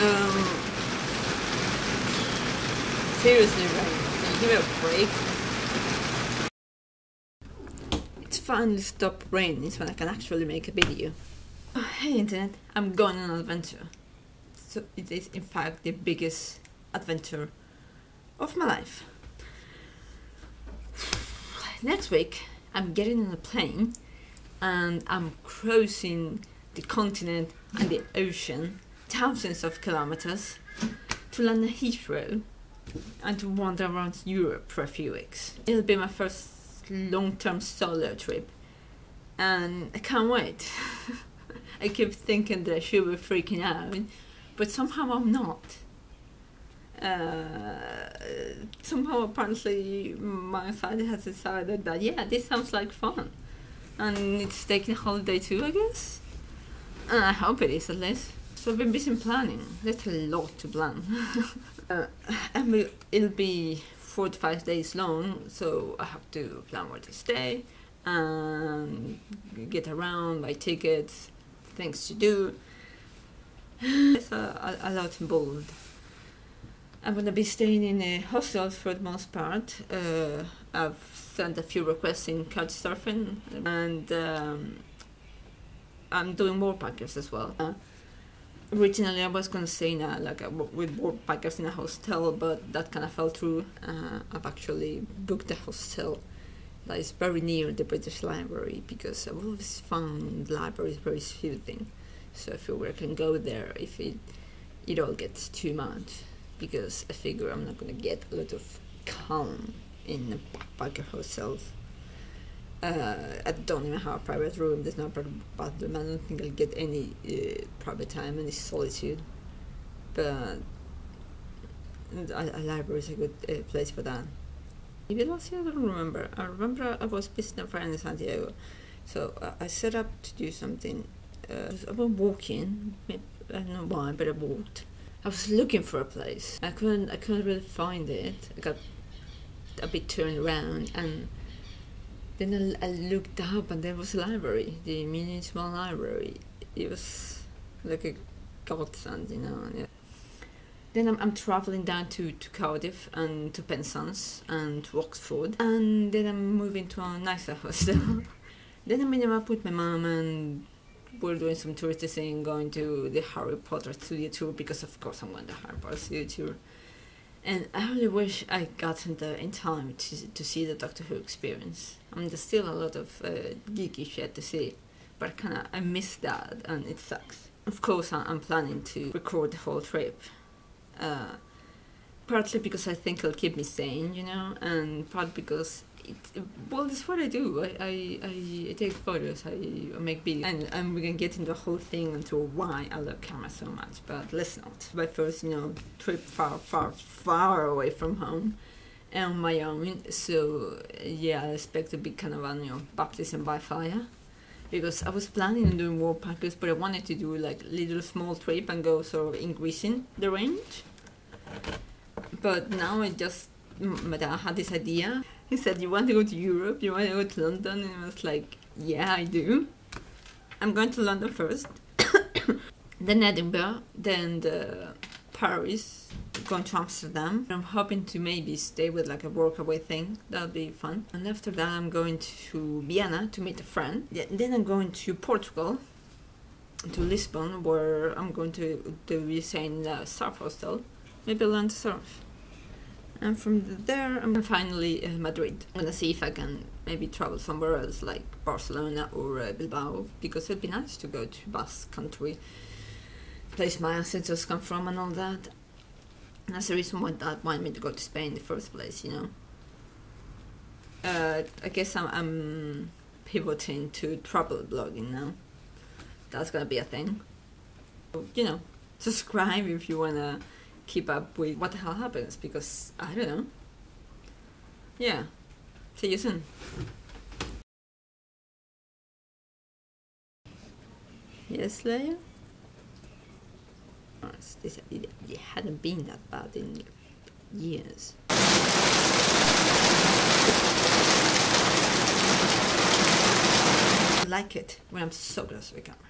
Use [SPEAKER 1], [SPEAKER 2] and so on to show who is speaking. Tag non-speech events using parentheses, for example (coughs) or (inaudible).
[SPEAKER 1] Um, seriously, you give me a break? It's finally stopped raining so I can actually make a video. Oh, hey internet, I'm going on an adventure. So it is in fact the biggest adventure of my life. Next week, I'm getting on a plane and I'm crossing the continent and the ocean, thousands of kilometers, to land at Heathrow and to wander around Europe for a few weeks. It'll be my first long-term solo trip and I can't wait. (laughs) I keep thinking that I should be freaking out, but somehow I'm not. Uh, somehow apparently my side has decided that yeah, this sounds like fun, and it's taking a holiday too, I guess. And I hope it is at least. So I've been busy planning. There's a lot to plan. (laughs) uh, and it'll be four to five days long, so I have to plan where to stay and get around, buy tickets, things to do. It's a, a, a lot involved. I'm gonna be staying in a hostel for the most part. Uh, I've sent a few requests in Couchsurfing, and um, I'm doing Worldpackers as well. Uh, originally, I was gonna stay in a, like a, with Worldpackers in a hostel, but that kind of fell through. Uh, I've actually booked a hostel that is very near the British Library because I've always found libraries very soothing. So I feel I can go there if it it all gets too much because I figure I'm not gonna get a lot of calm in a backpacker hotels. Uh, I don't even have a private room. There's no private bathroom. I don't think I'll get any uh, private time, any solitude. But a, a library is a good uh, place for that. Maybe last year I don't remember. I remember I was visiting a friend in Santiago, so I set up to do something. Uh, I was walking. I don't know why, but I walked I was looking for a place. I couldn't I couldn't really find it. I got a bit turned around and then I, I looked up and there was a library, the small library. It was like a godsend, you know. Yeah. Then I'm, I'm traveling down to, to Cardiff and to Penzance and to Oxford and then I'm moving to a nicer hostel. (laughs) then I'm meeting up with my mom and we're doing some touristy thing, going to the Harry Potter studio tour because of course I'm going to Harry Potter studio tour. And I really wish I got in there in time to, to see the Doctor Who experience. I mean, there's still a lot of uh, geeky shit to see, but kind of I miss that, and it sucks. Of course, I'm planning to record the whole trip. Uh, partly because I think it'll keep me sane, you know, and part because it, well, that's what I do. I, I, I take photos, I, make videos, and, and we can get into the whole thing into why I love camera so much. But let's not. My first, you know, trip far, far, far away from home, and on my own. So yeah, I expect to be kind of a you know baptism by fire. Because I was planning on doing Worldpackers, but I wanted to do like little small trip and go sort of increasing the range. But now I just, I had this idea he said, You want to go to Europe? You want to go to London? And I was like, Yeah, I do. I'm going to London first, (coughs) then Edinburgh, then the Paris, going to Amsterdam. I'm hoping to maybe stay with like a workaway thing. That'll be fun. And after that, I'm going to Vienna to meet a friend. Then I'm going to Portugal, to Lisbon, where I'm going to do staying in a uh, surf hostel. Maybe learn to surf and from there I'm finally uh, Madrid. I'm gonna see if I can maybe travel somewhere else like Barcelona or uh, Bilbao because it'd be nice to go to Basque country, place my ancestors come from and all that. And that's the reason why that wanted me to go to Spain in the first place, you know. Uh, I guess I'm, I'm pivoting to travel blogging now. That's gonna be a thing. You know, subscribe if you wanna keep up with what the hell happens because I don't know. Yeah. See you soon. Yes, Leia? Oh, this, it, it hadn't been that bad in years. I like it when I'm so close to the camera.